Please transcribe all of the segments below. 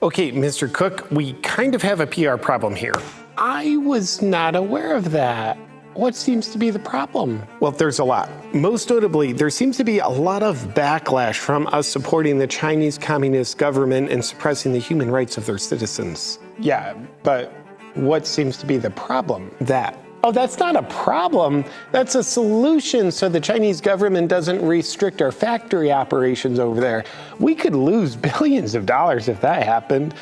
Okay, Mr. Cook, we kind of have a PR problem here. I was not aware of that. What seems to be the problem? Well, there's a lot. Most notably, there seems to be a lot of backlash from us supporting the Chinese Communist government and suppressing the human rights of their citizens. Yeah, but what seems to be the problem? That. Oh, that's not a problem. That's a solution so the Chinese government doesn't restrict our factory operations over there. We could lose billions of dollars if that happened.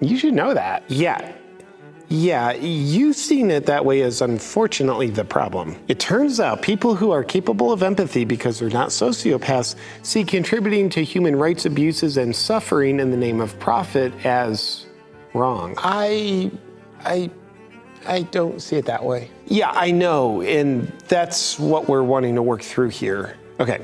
You should know that. Yeah. Yeah, you seeing it that way is unfortunately the problem. It turns out people who are capable of empathy because they're not sociopaths see contributing to human rights abuses and suffering in the name of profit as wrong. I, I I don't see it that way. Yeah, I know, and that's what we're wanting to work through here. Okay,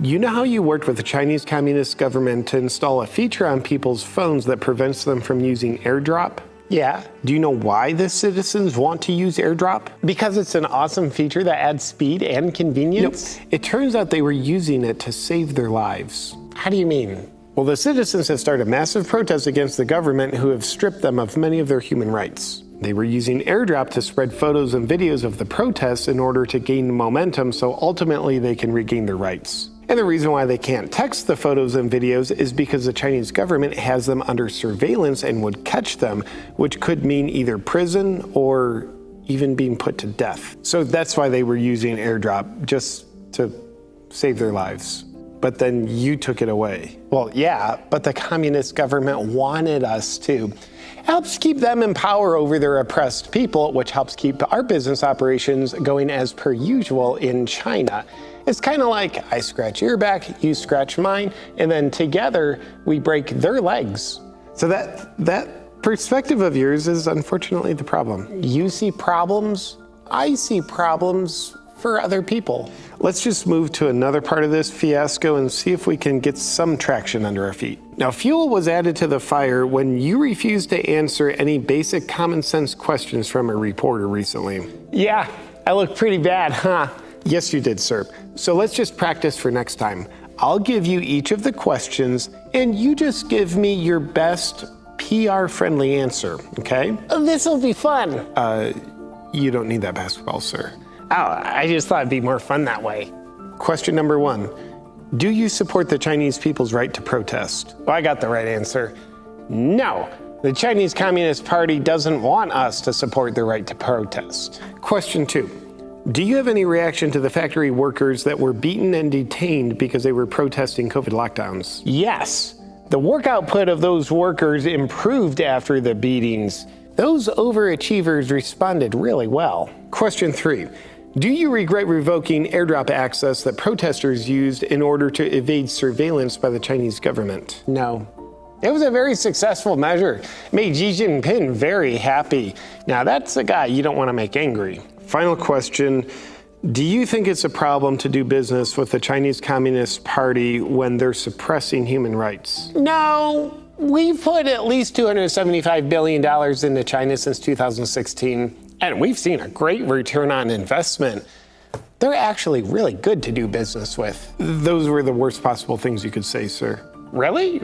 you know how you worked with the Chinese Communist government to install a feature on people's phones that prevents them from using AirDrop? Yeah. Do you know why the citizens want to use AirDrop? Because it's an awesome feature that adds speed and convenience? Nope. It turns out they were using it to save their lives. How do you mean? Well, the citizens have started massive protests against the government who have stripped them of many of their human rights. They were using AirDrop to spread photos and videos of the protests in order to gain momentum so ultimately they can regain their rights. And the reason why they can't text the photos and videos is because the Chinese government has them under surveillance and would catch them, which could mean either prison or even being put to death. So that's why they were using AirDrop, just to save their lives. But then you took it away. Well, yeah, but the communist government wanted us to helps keep them in power over their oppressed people, which helps keep our business operations going as per usual in China. It's kind of like I scratch your back, you scratch mine, and then together we break their legs. So that that perspective of yours is unfortunately the problem. You see problems, I see problems for other people. Let's just move to another part of this fiasco and see if we can get some traction under our feet. Now, fuel was added to the fire when you refused to answer any basic common sense questions from a reporter recently. Yeah, I look pretty bad, huh? Yes, you did, sir. So let's just practice for next time. I'll give you each of the questions, and you just give me your best PR-friendly answer, okay? This'll be fun. Uh, you don't need that basketball, sir. Oh, I just thought it'd be more fun that way. Question number one. Do you support the Chinese people's right to protest? Well, I got the right answer. No. The Chinese Communist Party doesn't want us to support the right to protest. Question two. Do you have any reaction to the factory workers that were beaten and detained because they were protesting COVID lockdowns? Yes. The work output of those workers improved after the beatings. Those overachievers responded really well. Question three. Do you regret revoking airdrop access that protesters used in order to evade surveillance by the Chinese government? No. It was a very successful measure. Made Xi Jinping very happy. Now that's a guy you don't want to make angry. Final question. Do you think it's a problem to do business with the Chinese Communist Party when they're suppressing human rights? No. We've put at least $275 billion into China since 2016 and we've seen a great return on investment. They're actually really good to do business with. Those were the worst possible things you could say, sir. Really?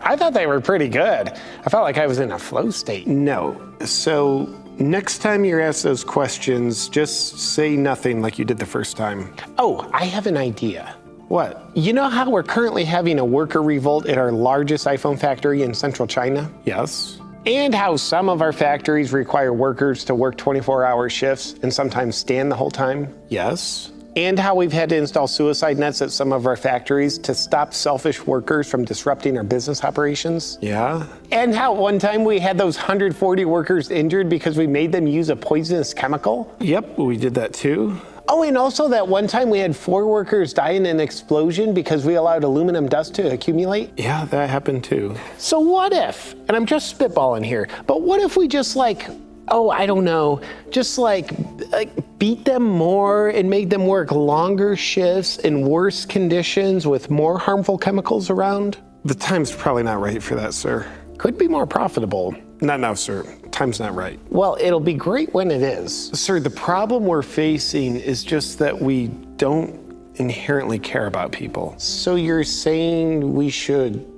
I thought they were pretty good. I felt like I was in a flow state. No. So next time you're asked those questions, just say nothing like you did the first time. Oh, I have an idea. What? You know how we're currently having a worker revolt at our largest iPhone factory in central China? Yes and how some of our factories require workers to work 24 hour shifts and sometimes stand the whole time? Yes. And how we've had to install suicide nets at some of our factories to stop selfish workers from disrupting our business operations? Yeah. And how one time we had those 140 workers injured because we made them use a poisonous chemical? Yep, we did that too. Oh, and also that one time we had four workers die in an explosion because we allowed aluminum dust to accumulate? Yeah, that happened too. So what if, and I'm just spitballing here, but what if we just like, oh, I don't know, just like, like beat them more and made them work longer shifts in worse conditions with more harmful chemicals around? The time's probably not right for that, sir. Could be more profitable. Not now, sir. Time's not right. Well, it'll be great when it is. Sir, the problem we're facing is just that we don't inherently care about people. So you're saying we should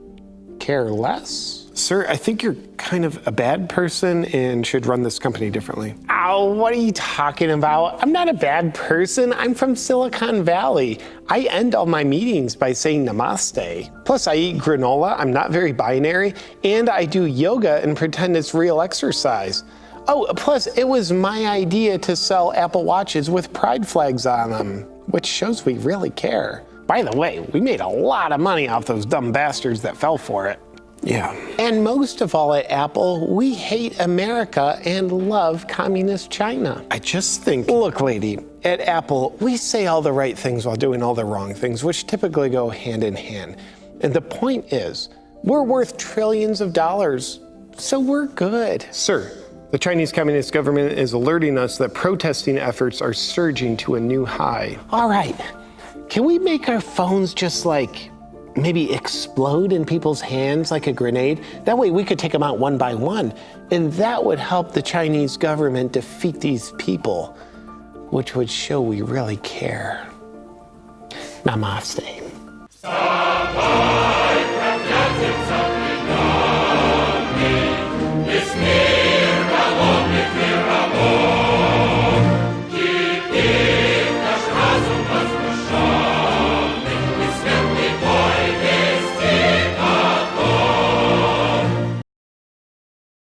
care less? Sir, I think you're kind of a bad person and should run this company differently. What are you talking about? I'm not a bad person. I'm from Silicon Valley. I end all my meetings by saying namaste. Plus, I eat granola, I'm not very binary, and I do yoga and pretend it's real exercise. Oh, plus, it was my idea to sell Apple Watches with pride flags on them, which shows we really care. By the way, we made a lot of money off those dumb bastards that fell for it. Yeah. And most of all at Apple, we hate America and love communist China. I just think. Look, lady, at Apple, we say all the right things while doing all the wrong things, which typically go hand in hand. And the point is, we're worth trillions of dollars, so we're good. Sir, the Chinese Communist government is alerting us that protesting efforts are surging to a new high. All right, can we make our phones just like maybe explode in people's hands like a grenade. That way we could take them out one by one. And that would help the Chinese government defeat these people, which would show we really care. Namaste.